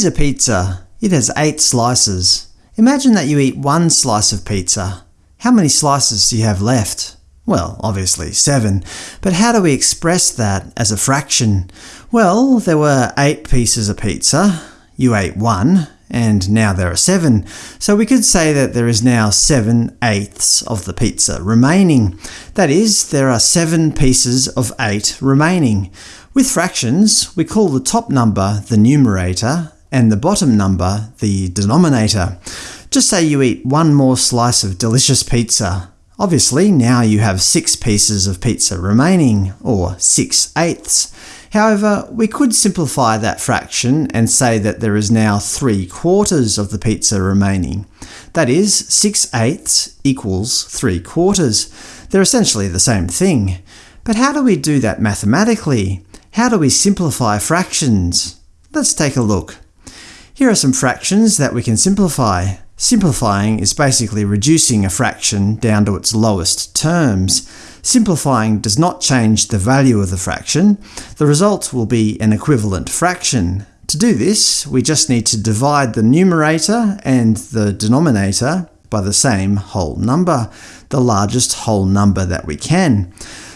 Here's a pizza. It has 8 slices. Imagine that you eat one slice of pizza. How many slices do you have left? Well, obviously 7. But how do we express that as a fraction? Well, there were 8 pieces of pizza. You ate one, and now there are 7. So we could say that there is now 7 eighths of the pizza remaining. That is, there are 7 pieces of 8 remaining. With fractions, we call the top number the numerator and the bottom number the denominator. Just say you eat one more slice of delicious pizza. Obviously, now you have 6 pieces of pizza remaining, or 6 eighths. However, we could simplify that fraction and say that there is now 3 quarters of the pizza remaining. That is, 6 eighths equals 3 quarters. They're essentially the same thing. But how do we do that mathematically? How do we simplify fractions? Let's take a look. Here are some fractions that we can simplify. Simplifying is basically reducing a fraction down to its lowest terms. Simplifying does not change the value of the fraction. The result will be an equivalent fraction. To do this, we just need to divide the numerator and the denominator by the same whole number, the largest whole number that we can.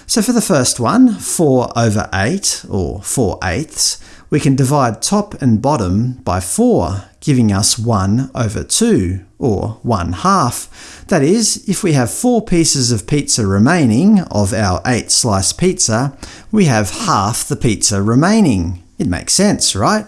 So for the first one, 4 over 8, or 4 eighths, we can divide top and bottom by 4, giving us 1 over 2, or 1 half. That is, if we have 4 pieces of pizza remaining of our 8-slice pizza, we have half the pizza remaining. It makes sense, right?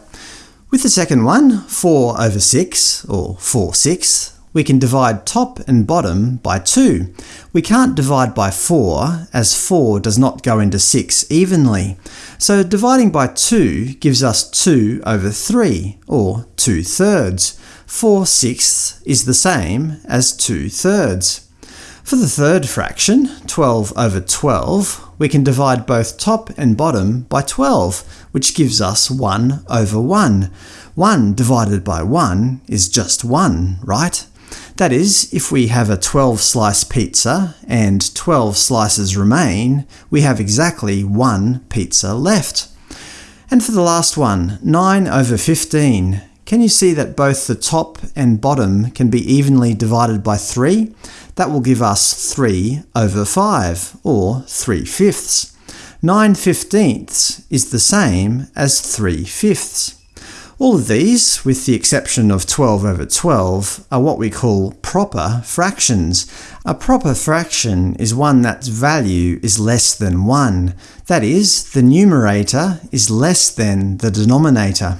With the second one, 4 over 6, or 4 sixths, we can divide top and bottom by 2. We can't divide by 4, as 4 does not go into 6 evenly. So dividing by 2 gives us 2 over 3, or 2 thirds. 4 sixths is the same as 2 thirds. For the third fraction, 12 over 12, we can divide both top and bottom by 12, which gives us 1 over 1. 1 divided by 1 is just 1, right? That is, if we have a 12-slice pizza and 12 slices remain, we have exactly one pizza left. And for the last one, 9 over 15. Can you see that both the top and bottom can be evenly divided by 3? That will give us 3 over 5, or 3 fifths. 9 fifteenths is the same as 3 fifths. All of these, with the exception of 12 over 12, are what we call proper fractions. A proper fraction is one that's value is less than 1. That is, the numerator is less than the denominator.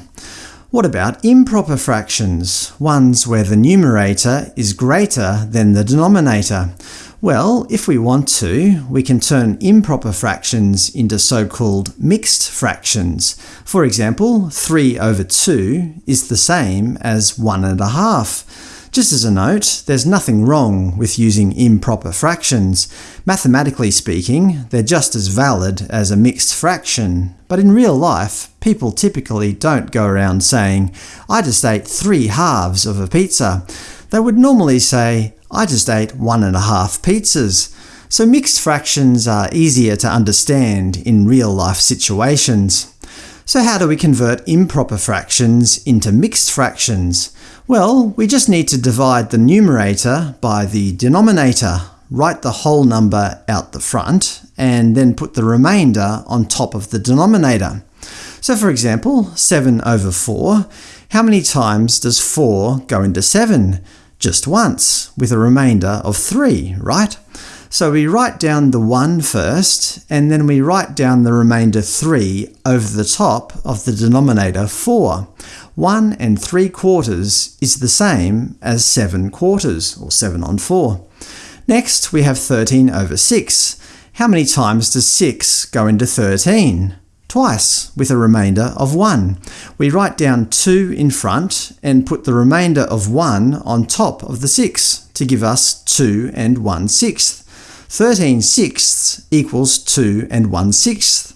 What about improper fractions, ones where the numerator is greater than the denominator? Well, if we want to, we can turn improper fractions into so-called mixed fractions. For example, 3 over 2 is the same as 1 and a half. Just as a note, there's nothing wrong with using improper fractions. Mathematically speaking, they're just as valid as a mixed fraction. But in real life, people typically don't go around saying, I just ate three halves of a pizza. They would normally say, I just ate one and a half pizzas. So mixed fractions are easier to understand in real-life situations. So how do we convert improper fractions into mixed fractions? Well, we just need to divide the numerator by the denominator, write the whole number out the front, and then put the remainder on top of the denominator. So for example, 7 over 4, how many times does 4 go into 7? Just once, with a remainder of 3, right? So we write down the 1 first, and then we write down the remainder 3 over the top of the denominator 4. 1 and 3 quarters is the same as 7 quarters, or 7 on 4. Next, we have 13 over 6. How many times does 6 go into 13? Twice, with a remainder of 1. We write down 2 in front and put the remainder of 1 on top of the 6 to give us 2 and 1 sixth. 13 sixths equals 2 and 1 sixth.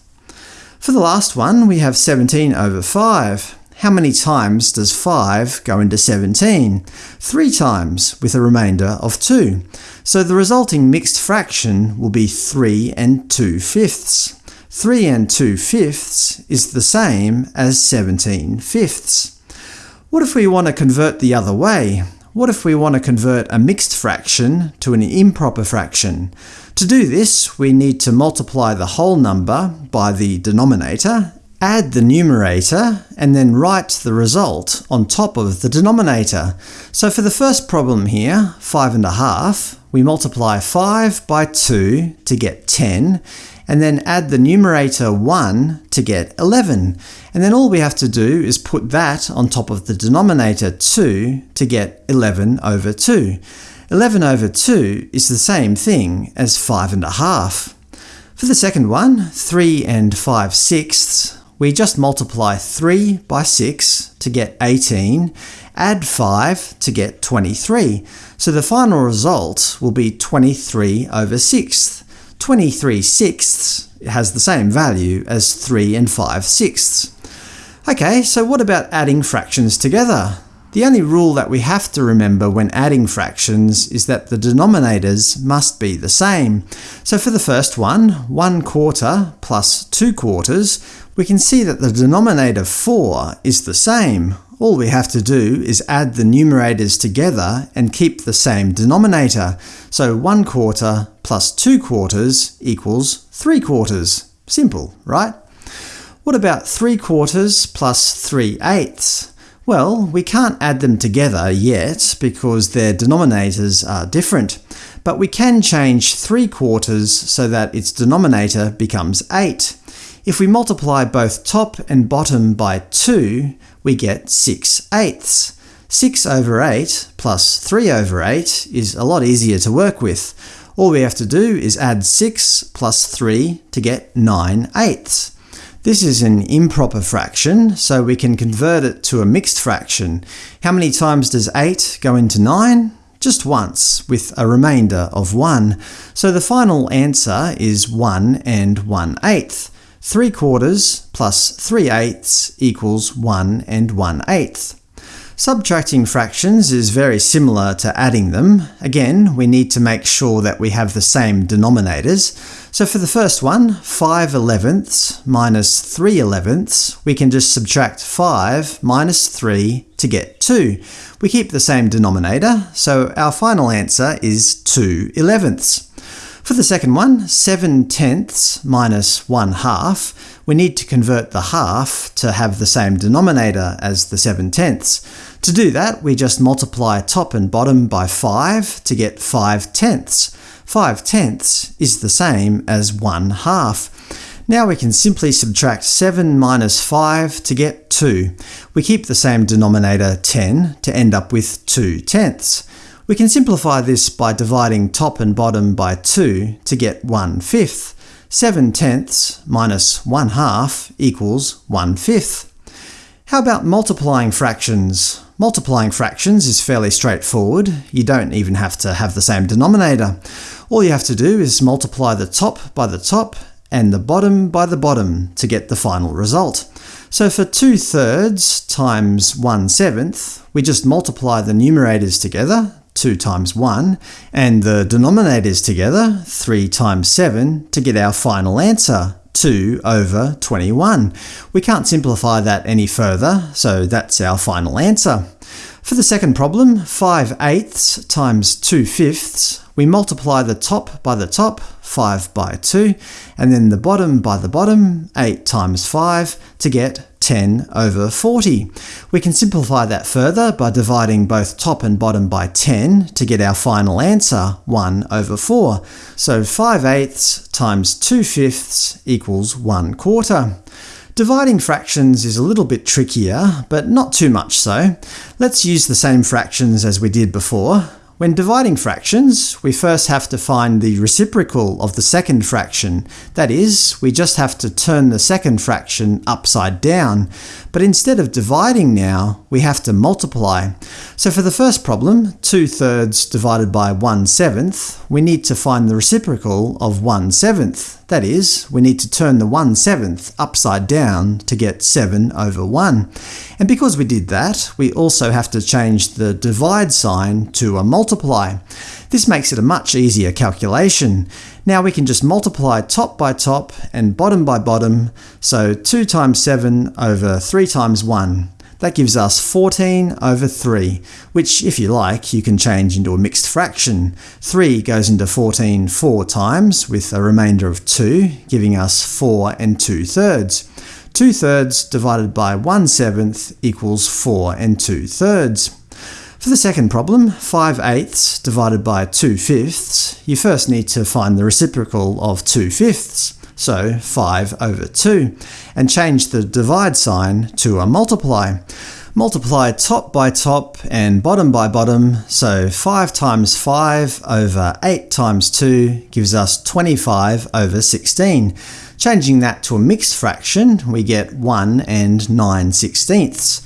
For the last one, we have 17 over 5. How many times does 5 go into 17? Three times, with a remainder of 2. So the resulting mixed fraction will be 3 and 2 fifths. 3 and 2 fifths is the same as 17 fifths. What if we want to convert the other way? What if we want to convert a mixed fraction to an improper fraction? To do this, we need to multiply the whole number by the denominator, add the numerator, and then write the result on top of the denominator. So for the first problem here, 5 and a half, we multiply 5 by 2 to get 10, and then add the numerator 1 to get 11. And then all we have to do is put that on top of the denominator 2 to get 11 over 2. 11 over 2 is the same thing as 5 and a half. For the second one, 3 and 5 sixths, we just multiply 3 by 6 to get 18, add 5 to get 23. So the final result will be 23 over 6. 23 sixths has the same value as 3 and 5 sixths. Ok, so what about adding fractions together? The only rule that we have to remember when adding fractions is that the denominators must be the same. So for the first one, 1 quarter plus 2 quarters, we can see that the denominator 4 is the same. All we have to do is add the numerators together and keep the same denominator. So 1 quarter plus 2 quarters equals 3 quarters. Simple, right? What about 3 quarters plus 3 eighths? Well, we can't add them together yet because their denominators are different, but we can change 3 quarters so that its denominator becomes 8. If we multiply both top and bottom by 2, we get 6 eighths. 6 over 8 plus 3 over 8 is a lot easier to work with. All we have to do is add 6 plus 3 to get 9 eighths. This is an improper fraction, so we can convert it to a mixed fraction. How many times does 8 go into 9? Just once, with a remainder of 1. So the final answer is 1 and 1 eighth. 3 quarters plus 3 eighths equals 1 and 1 eighth. Subtracting fractions is very similar to adding them. Again, we need to make sure that we have the same denominators. So for the first one, 5 elevenths minus 3 elevenths, we can just subtract 5 minus 3 to get 2. We keep the same denominator, so our final answer is 2 elevenths. For the second one, 7 tenths minus 1 half, we need to convert the half to have the same denominator as the 7 tenths. To do that, we just multiply top and bottom by 5 to get 5 tenths. 5 tenths is the same as 1 half. Now we can simply subtract 7 minus 5 to get 2. We keep the same denominator 10 to end up with 2 tenths. We can simplify this by dividing top and bottom by 2 to get 1 fifth. 7 tenths minus 1 half equals 1 fifth. How about multiplying fractions? Multiplying fractions is fairly straightforward. You don't even have to have the same denominator. All you have to do is multiply the top by the top and the bottom by the bottom to get the final result. So for 2 thirds times 1 seventh, we just multiply the numerators together, 2 times 1, and the denominators together, 3 times 7, to get our final answer, 2 over 21. We can't simplify that any further, so that's our final answer. For the second problem, 5 eighths times 2 fifths, we multiply the top by the top, 5 by 2, and then the bottom by the bottom, 8 times 5, to get 10 over 40. We can simplify that further by dividing both top and bottom by 10 to get our final answer, 1 over 4. So 5 eighths times 2 fifths equals 1 quarter. Dividing fractions is a little bit trickier, but not too much so. Let's use the same fractions as we did before. When dividing fractions, we first have to find the reciprocal of the second fraction. That is, we just have to turn the second fraction upside down. But instead of dividing now, we have to multiply. So for the first problem, 2 thirds divided by 1 seventh, we need to find the reciprocal of 1 seventh. That is, we need to turn the 1 7th upside down to get 7 over 1. And because we did that, we also have to change the divide sign to a multiply. This makes it a much easier calculation. Now we can just multiply top by top and bottom by bottom, so 2 times 7 over 3 times 1. That gives us 14 over 3, which, if you like, you can change into a mixed fraction. 3 goes into 14 four times, with a remainder of 2, giving us 4 and 2 thirds. 2 thirds divided by 1 seventh equals 4 and 2 thirds. For the second problem, 5 eighths divided by 2 fifths, you first need to find the reciprocal of 2 fifths, so 5 over 2, and change the divide sign to a multiply. Multiply top by top and bottom by bottom, so 5 times 5 over 8 times 2 gives us 25 over 16. Changing that to a mixed fraction, we get 1 and 9 sixteenths.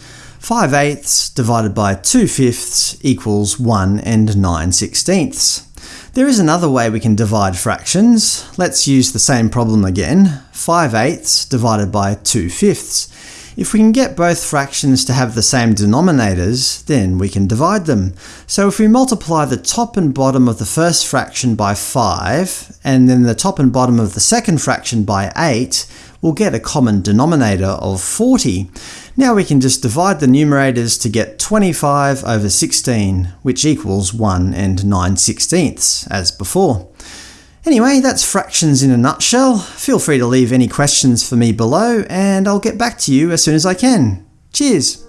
5 eighths divided by 2 fifths equals 1 and 9 sixteenths. There is another way we can divide fractions. Let's use the same problem again. 5 eighths divided by 2 fifths. If we can get both fractions to have the same denominators, then we can divide them. So if we multiply the top and bottom of the first fraction by 5, and then the top and bottom of the second fraction by 8, we'll get a common denominator of 40. Now we can just divide the numerators to get 25 over 16, which equals 1 and 9 sixteenths, as before. Anyway, that's fractions in a nutshell. Feel free to leave any questions for me below, and I'll get back to you as soon as I can. Cheers!